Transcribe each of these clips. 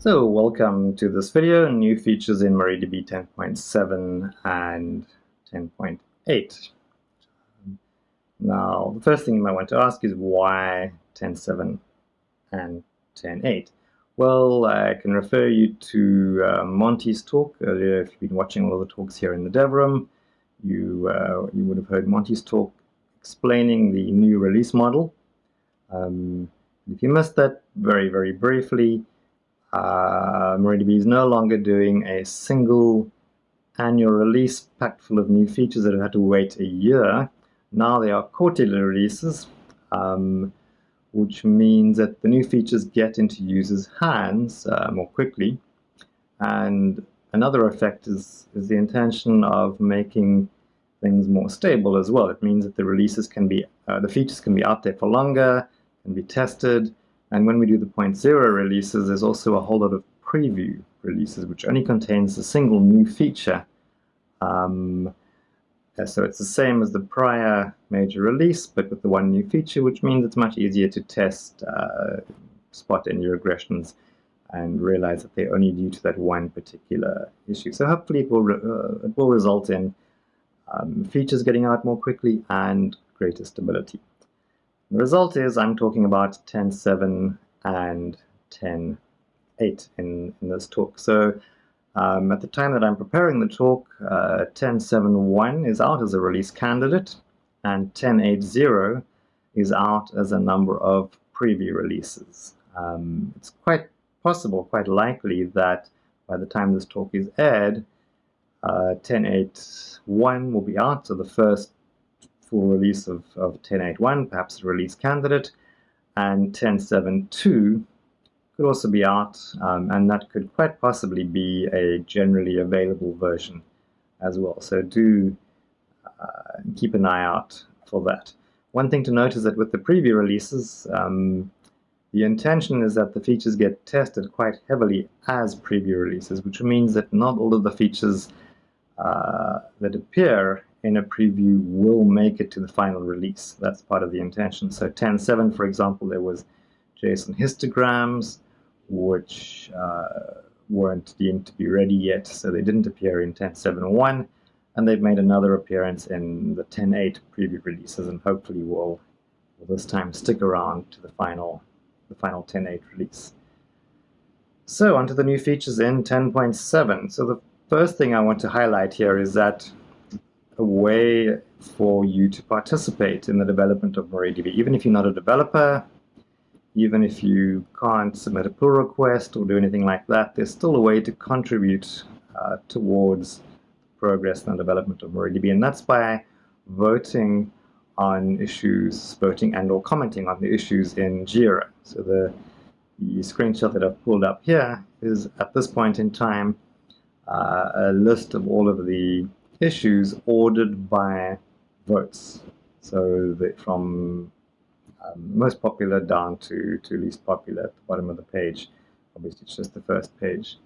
So welcome to this video, new features in MariaDB 10.7 and 10.8. Now, the first thing you might want to ask is why 10.7 and 10.8? Well, I can refer you to uh, Monty's talk earlier. If you've been watching all the talks here in the dev room, you, uh, you would have heard Monty's talk explaining the new release model. Um, if you missed that, very, very briefly, uh, MariaDB is no longer doing a single annual release packed full of new features that have had to wait a year. Now they are quarterly releases, um, which means that the new features get into users' hands uh, more quickly. And another effect is, is the intention of making things more stable as well. It means that the releases can be, uh, the features can be out there for longer, can be tested, and when we do the point zero releases, there's also a whole lot of preview releases, which only contains a single new feature. Um, so it's the same as the prior major release, but with the one new feature, which means it's much easier to test, uh, spot any regressions, and realize that they're only due to that one particular issue. So hopefully it will, uh, it will result in um, features getting out more quickly and greater stability. The result is I'm talking about 10.7 and 10.8 in, in this talk. So um, at the time that I'm preparing the talk, uh, 10.7.1 is out as a release candidate, and 10.8.0 is out as a number of preview releases. Um, it's quite possible, quite likely that by the time this talk is aired, uh, 10.8.1 will be out, so the first full release of, of 10.8.1, perhaps a release candidate, and 10.7.2 could also be out, um, and that could quite possibly be a generally available version as well. So do uh, keep an eye out for that. One thing to note is that with the preview releases, um, the intention is that the features get tested quite heavily as preview releases, which means that not all of the features uh, that appear in a preview will make it to the final release. That's part of the intention. So 10.7, for example, there was JSON histograms, which uh, weren't deemed to be ready yet, so they didn't appear in 10.7.1, and they've made another appearance in the 10.8 preview releases, and hopefully will, will this time stick around to the final, the final 10.8 release. So onto the new features in 10.7. So the first thing I want to highlight here is that a way for you to participate in the development of MariaDB. Even if you're not a developer, even if you can't submit a pull request or do anything like that, there's still a way to contribute uh, towards progress and development of MariaDB, and that's by voting on issues, voting and or commenting on the issues in JIRA. So the, the screenshot that I've pulled up here is at this point in time uh, a list of all of the issues ordered by votes. So from um, most popular down to, to least popular at the bottom of the page. Obviously, it's just the first page.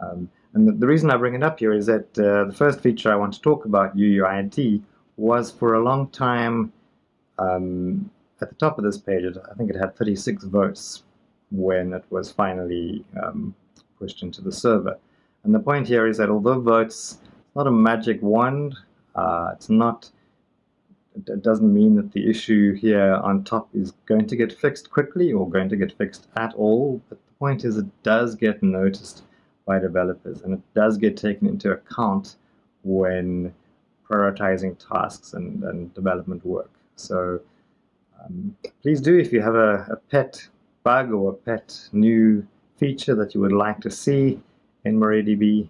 Um, and the, the, reason I bring it up here is that uh, the first feature I want to talk about, UUID, was for a long time um, at the top of this page. I think it had 36 votes when it was finally um, pushed into the server. And the point here is that although votes not a magic wand. Uh, it's not. It doesn't mean that the issue here on top is going to get fixed quickly or going to get fixed at all. But the point is, it does get noticed by developers, and it does get taken into account when prioritizing tasks and, and development work. So um, please do, if you have a, a pet bug or a pet new feature that you would like to see in MariaDB,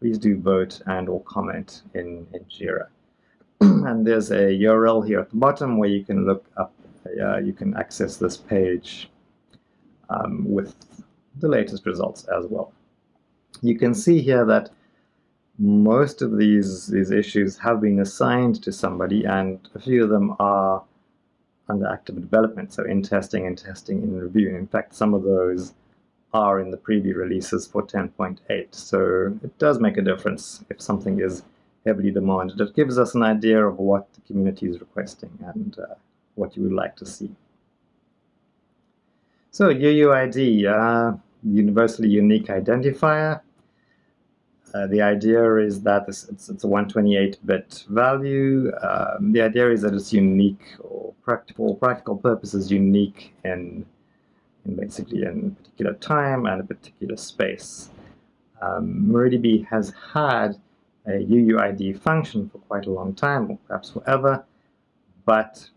please do vote and or comment in, in Jira. and there's a URL here at the bottom where you can look up, uh, you can access this page um, with the latest results as well. You can see here that most of these, these issues have been assigned to somebody and a few of them are under active development, so in testing and testing in review. In fact, some of those are in the preview releases for 10.8. So it does make a difference if something is heavily demanded. It gives us an idea of what the community is requesting and uh, what you would like to see. So UUID, uh, universally unique identifier. Uh, the idea is that it's, it's, a 128-bit value. Um, the idea is that it's unique or practical practical purposes unique in, in basically in a particular time and a particular space. Um, MariaDB has had a UUID function for quite a long time, or perhaps forever, but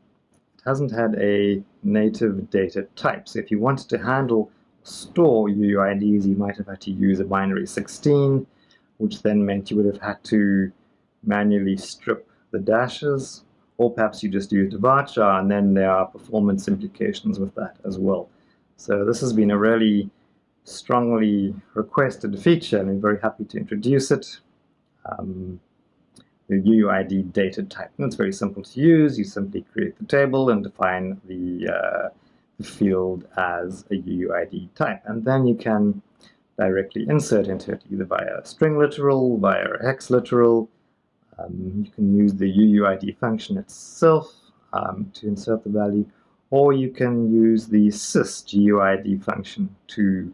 it hasn't had a native data type. So if you wanted to handle store UUIDs, you might have had to use a binary 16, which then meant you would have had to manually strip the dashes, or perhaps you just used a varchar, and then there are performance implications with that as well. So this has been a really strongly requested feature, and I'm very happy to introduce it. Um, the UUID data type. And it's very simple to use. You simply create the table and define the, uh, the field as a UUID type. And then you can directly insert into it either via a string literal, via a hex literal. Um, you can use the UUID function itself um, to insert the value, or you can use the sysguid function to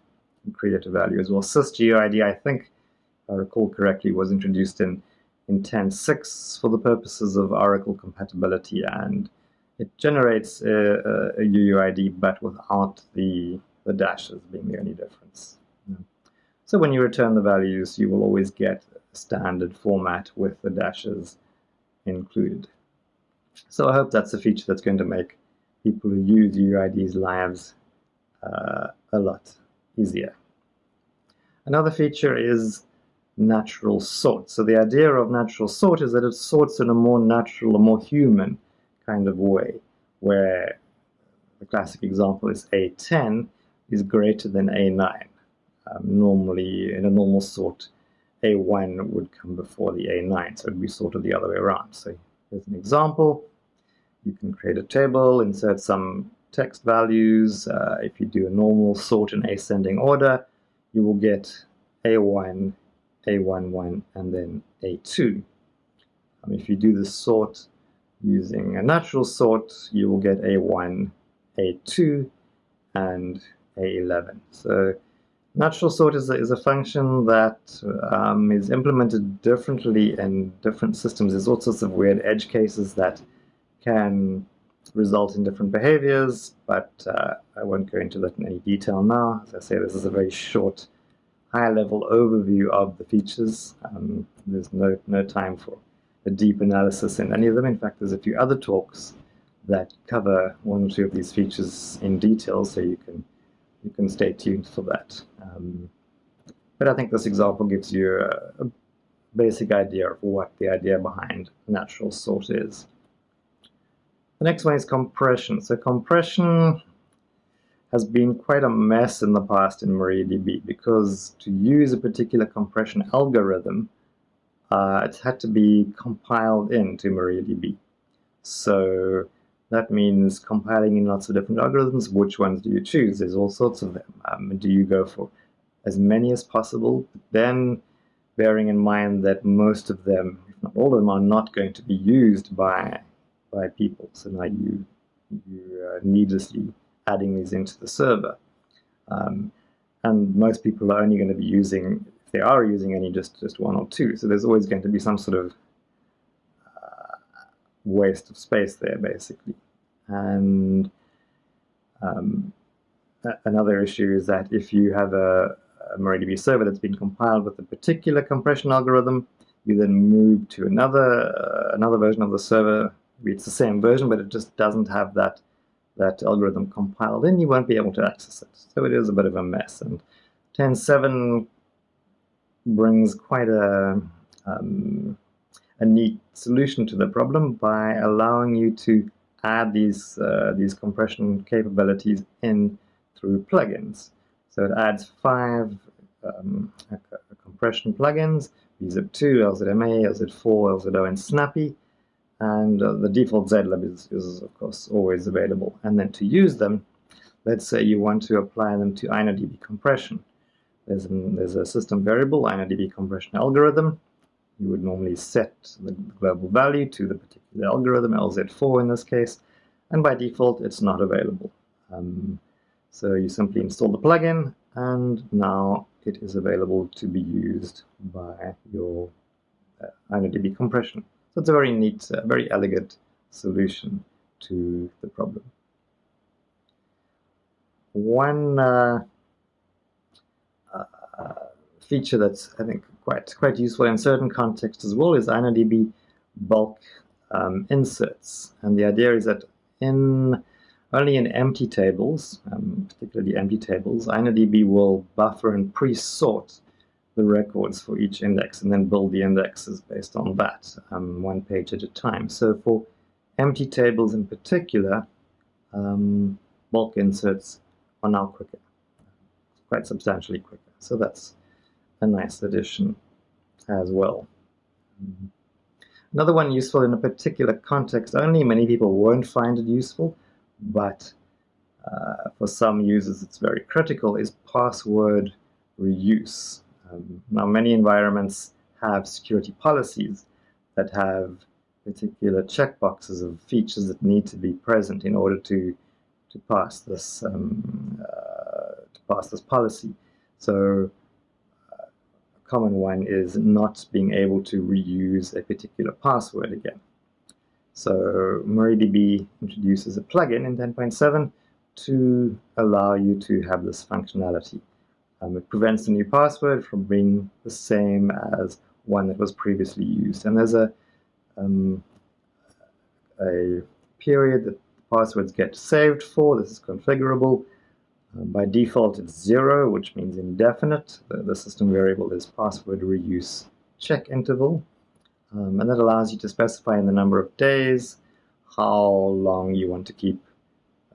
create a value as well. Sysguid, I think, if I recall correctly, was introduced in, in 10.6 for the purposes of Oracle compatibility, and it generates a, a, a UUID, but without the, the dashes being the only difference. So when you return the values, you will always get a standard format with the dashes included. So I hope that's a feature that's going to make people who use UID's lives uh, a lot easier. Another feature is natural sort. So the idea of natural sort is that it sorts in a more natural, a more human kind of way, where the classic example is A10 is greater than A9 um, normally in a normal sort a1 would come before the a9 so it would be sorted the other way around so here's an example you can create a table insert some text values. Uh, if you do a normal sort in ascending order you will get a1 a11 and then a2 um, if you do the sort using a natural sort you will get a1 a2 and a11 so Natural sort is a, is a function that um, is implemented differently in different systems. There's all sorts of weird edge cases that can result in different behaviors, but uh, I won't go into that in any detail now. As I say, this is a very short, high-level overview of the features. Um, there's no, no time for a deep analysis in any of them. In fact, there's a few other talks that cover one or two of these features in detail, so you can you can stay tuned for that. Um, but I think this example gives you a, a, basic idea of what the idea behind natural sort is. The next one is compression. So compression has been quite a mess in the past in MariaDB because to use a particular compression algorithm, uh, it had to be compiled into MariaDB. So that means compiling in lots of different algorithms. Which ones do you choose? There's all sorts of them. Um, do you go for as many as possible? Then bearing in mind that most of them, if not all of them, are not going to be used by by people. So now you you are needlessly adding these into the server. Um, and most people are only going to be using, if they are using any, just, just one or two. So there's always going to be some sort of waste of space there, basically. And um, another issue is that if you have a, a MariaDB server that's been compiled with a particular compression algorithm, you then move to another uh, another version of the server. It's the same version, but it just doesn't have that that algorithm compiled in. You won't be able to access it. So it is a bit of a mess. And 10.7 brings quite a um, a neat solution to the problem by allowing you to add these uh, these compression capabilities in through plugins. So it adds five um, compression plugins, bzip2, LZMA, LZ4, LZO, and Snappy. And uh, the default zlib is, is, of course, always available. And then to use them, let's say you want to apply them to InnoDB compression. There's, an, there's a system variable, InnoDB compression algorithm, you would normally set the global value to the particular algorithm, LZ4 in this case, and by default it's not available. Um, so you simply install the plugin and now it is available to be used by your uh, InnoDB compression. It's a very neat, uh, very elegant solution to the problem. One uh, uh, feature that's, I think, quite, quite useful in certain contexts as well is InnoDB bulk um, inserts. And the idea is that in only in empty tables, um, particularly empty tables, InnoDB will buffer and pre-sort the records for each index and then build the indexes based on that, um, one page at a time. So for empty tables in particular, um, bulk inserts are now quicker, quite substantially quicker. So that's a nice addition as well. Another one useful in a particular context only, many people won't find it useful, but uh, for some users it's very critical, is password reuse. Um, now many environments have security policies that have particular checkboxes of features that need to be present in order to to pass this um, uh, to pass this policy. So uh, a common one is not being able to reuse a particular password again. So MariaDB introduces a plugin in 10.7 to allow you to have this functionality. Um, it prevents the new password from being the same as one that was previously used. And there's a, um, a period that passwords get saved for. This is configurable. Um, by default, it's zero, which means indefinite. The, the system variable is password reuse check interval. Um, and that allows you to specify in the number of days how long you want to keep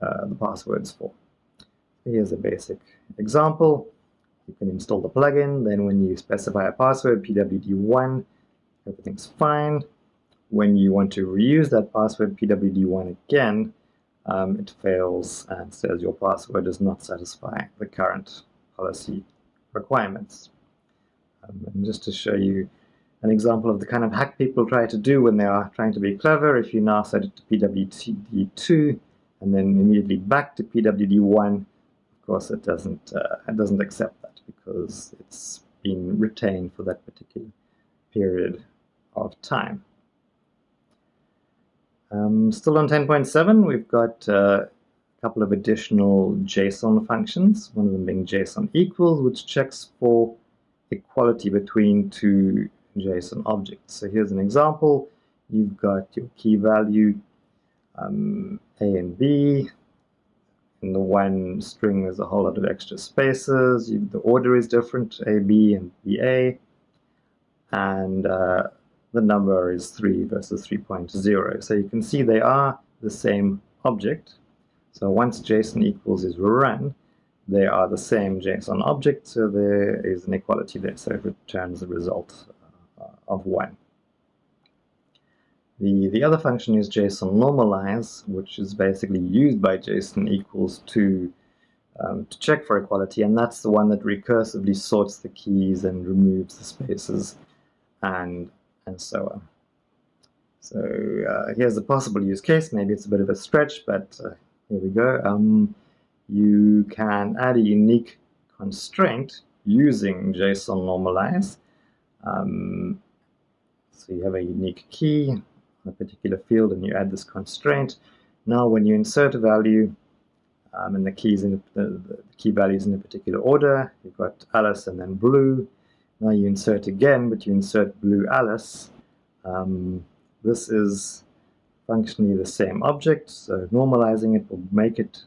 uh, the passwords for. Here's a basic example. You can install the plugin, then when you specify a password, pwd1, everything's fine. When you want to reuse that password, pwd1 again, um, it fails and says your password does not satisfy the current policy requirements. Um, and just to show you an example of the kind of hack people try to do when they are trying to be clever. If you now set it to PWD2 and then immediately back to PWD1, of course it doesn't, uh, it doesn't accept because it's been retained for that particular period of time. Um, still on 10.7, we've got uh, a couple of additional JSON functions, one of them being JSON equals, which checks for equality between two JSON objects. So here's an example. You've got your key value um, A and B. In the one string, there's a whole lot of extra spaces. You, the order is different, A, B, and BA. And uh, the number is 3 versus 3.0. So you can see they are the same object. So once JSON equals is run, they are the same JSON object, so there is an equality there, so it returns the result of 1. The, the other function is JSON normalize, which is basically used by JSON equals to, um, to check for equality, and that's the one that recursively sorts the keys and removes the spaces and, and so on. So uh, here's a possible use case. Maybe it's a bit of a stretch, but uh, here we go. Um, you can add a unique constraint using JSON normalize. Um, so you have a unique key a particular field and you add this constraint. Now when you insert a value um, and the keys in the, the, the, key values in a particular order, you've got Alice and then blue. Now you insert again, but you insert blue Alice. Um, this is functionally the same object, so normalizing it will make it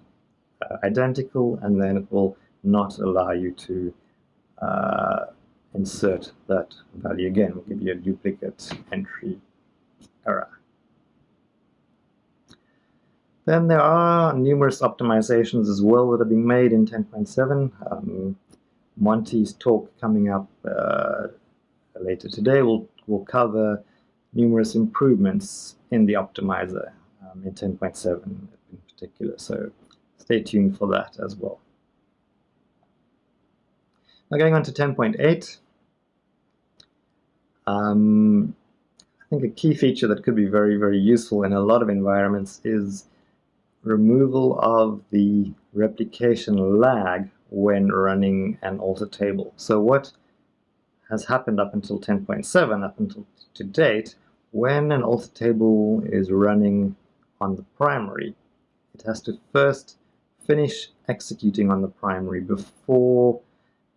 uh, identical and then it will not allow you to uh, insert that value again. We'll give you a duplicate entry Then there are numerous optimizations as well that are being made in 10.7. Um, Monty's talk coming up uh, later today will, will cover numerous improvements in the optimizer um, in 10.7 in particular, so stay tuned for that as well. Now going on to 10.8, um, I think a key feature that could be very, very useful in a lot of environments is removal of the replication lag when running an alter table. So what has happened up until 10.7, up until to date, when an alter table is running on the primary, it has to first finish executing on the primary before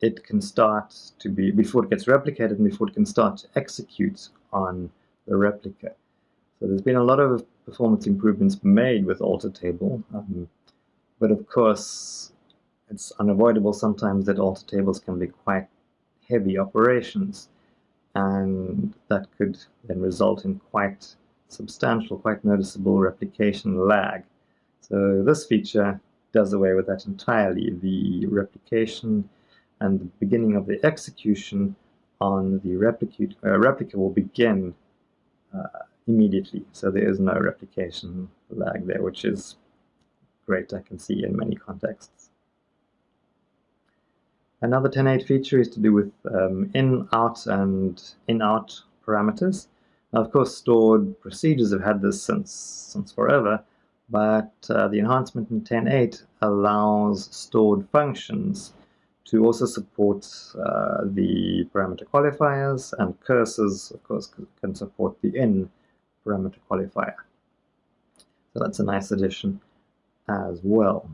it can start to be, before it gets replicated and before it can start to execute on the replica. So there's been a lot of performance improvements made with alter table, um, but of course it's unavoidable sometimes that alter tables can be quite heavy operations and that could then result in quite substantial, quite noticeable replication lag. So this feature does away with that entirely. The replication and the beginning of the execution on the replicate, uh, replica will begin immediately. So there is no replication lag there, which is great, I can see in many contexts. Another 10.8 feature is to do with um, in-out and in-out parameters. Now, of course, stored procedures have had this since, since forever, but uh, the enhancement in 10.8 allows stored functions to also support uh, the parameter qualifiers and cursors, of course, can support the in parameter qualifier. So that's a nice addition as well.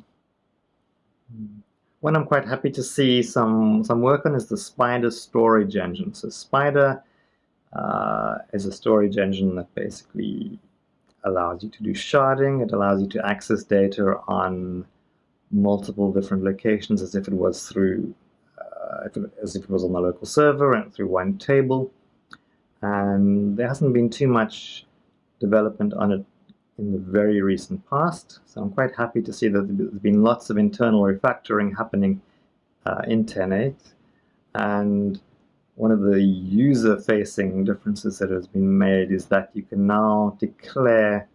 One I'm quite happy to see some, some work on is the Spider storage engine. So Spider uh, is a storage engine that basically allows you to do sharding. It allows you to access data on multiple different locations as if it was through, uh, as if it was on the local server and through one table. And there hasn't been too much development on it in the very recent past. So I'm quite happy to see that there's been lots of internal refactoring happening uh, in 10.8. And one of the user-facing differences that has been made is that you can now declare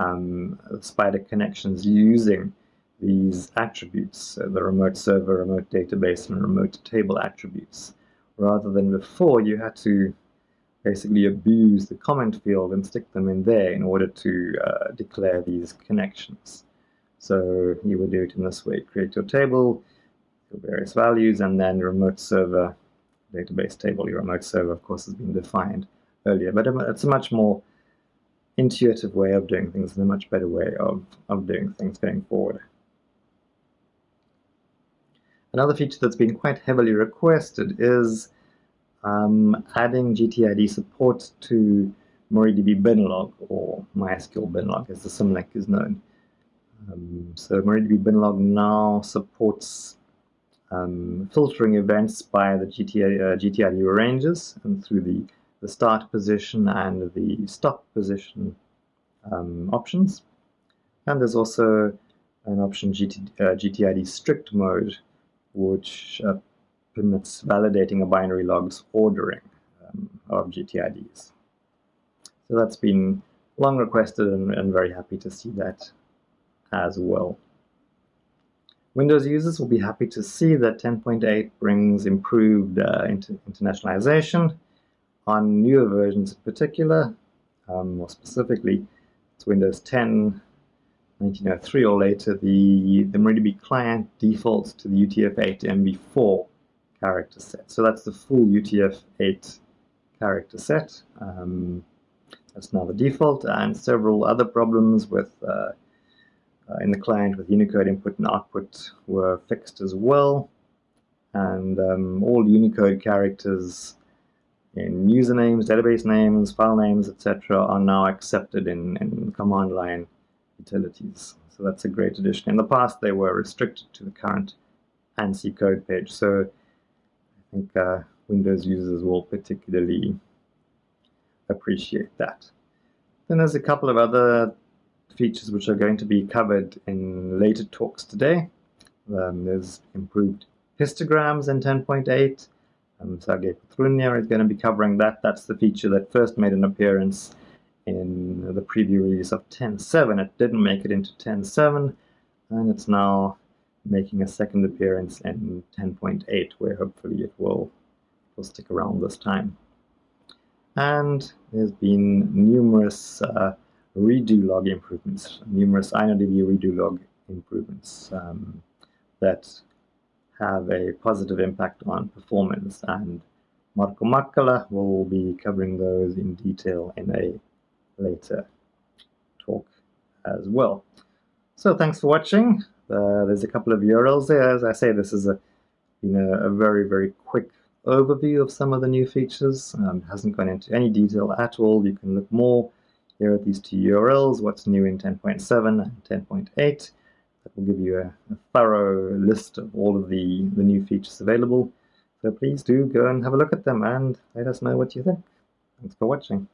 um, Spider connections using these attributes, so the remote server, remote database, and remote table attributes, rather than before you had to basically abuse the comment field and stick them in there in order to uh, declare these connections. So you would do it in this way, create your table, your various values, and then remote server database table. Your remote server, of course, has been defined earlier, but it's a much more intuitive way of doing things and a much better way of, of doing things going forward. Another feature that's been quite heavily requested is um, adding GTID support to MariaDB binlog or MySQL binlog as the symlink is known. Um, so MariaDB binlog now supports um, filtering events by the uh, GTID ranges and through the, the start position and the stop position um, options. And there's also an option GT, uh, GTID strict mode, which uh, permits validating a binary log's ordering um, of GTIDs. So that's been long requested and, and very happy to see that as well. Windows users will be happy to see that 10.8 brings improved uh, inter internationalization on newer versions in particular. Um, more specifically, it's Windows 10, 1903 or later, the, the MariaDB client defaults to the UTF-8 MB4 character set. So that's the full UTF-8 character set. Um, that's now the default, and several other problems with uh, uh, in the client with Unicode input and output were fixed as well. And um, all Unicode characters in usernames, database names, file names, etc. are now accepted in, in command line utilities. So that's a great addition. In the past, they were restricted to the current ANSI code page. So I think uh, Windows users will particularly appreciate that. Then there's a couple of other features which are going to be covered in later talks today. Um, there's improved histograms in 10.8. Um, Sergei Petrunia is going to be covering that. That's the feature that first made an appearance in the preview release of 10.7. It didn't make it into 10.7, and it's now making a second appearance in 10.8, where hopefully it will, will stick around this time. And there's been numerous uh, redo log improvements, numerous InnoDB redo log improvements um, that have a positive impact on performance and Marko Mäkelä will be covering those in detail in a later talk as well. So thanks for watching. Uh, there's a couple of URLs there. As I say, this is a, you know, a very, very quick overview of some of the new features. Um, hasn't gone into any detail at all. You can look more here at these two URLs, what's new in 10.7 and 10.8. That will give you a, a, thorough list of all of the, the new features available. So please do go and have a look at them and let us know what you think. Thanks for watching.